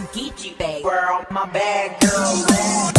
Gucci bag. Girl, my bag, girl.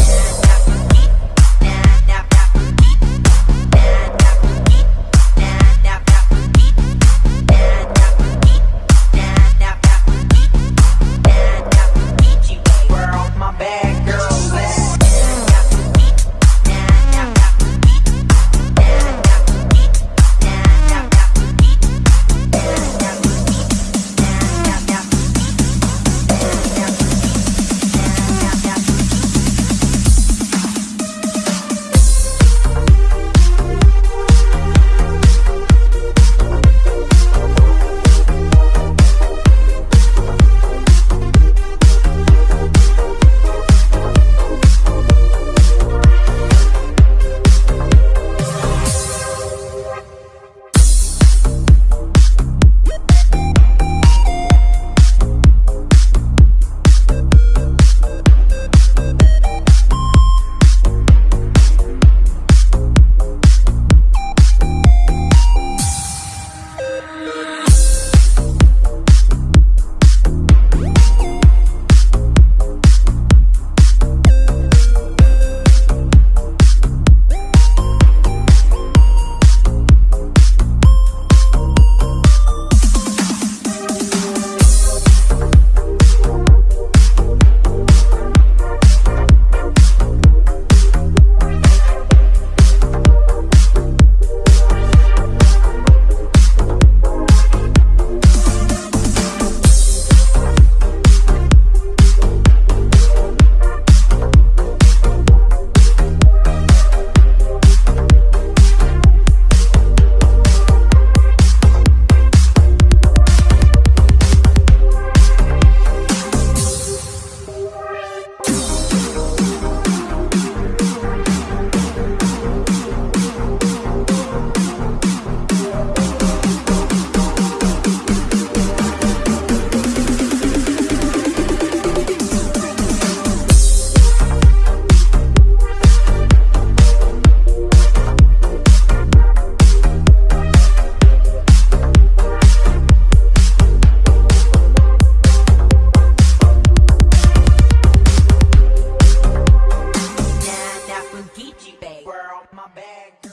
out my bag.